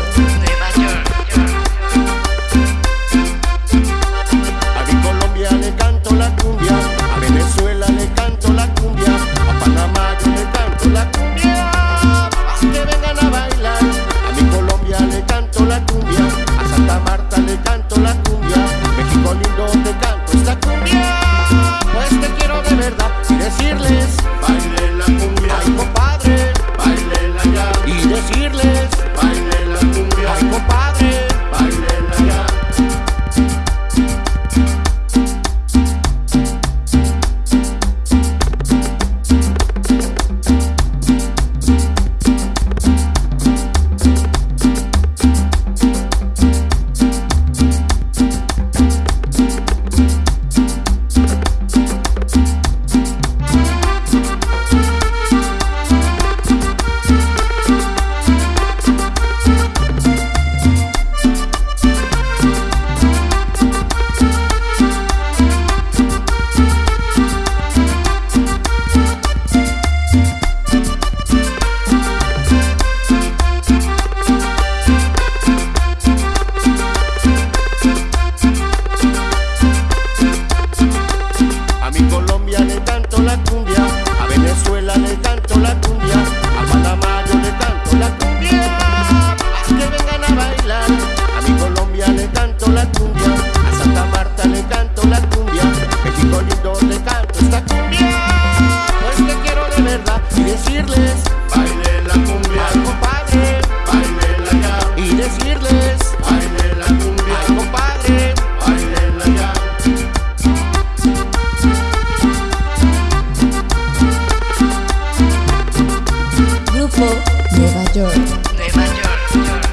Yeah. Nueva York. Nueva York.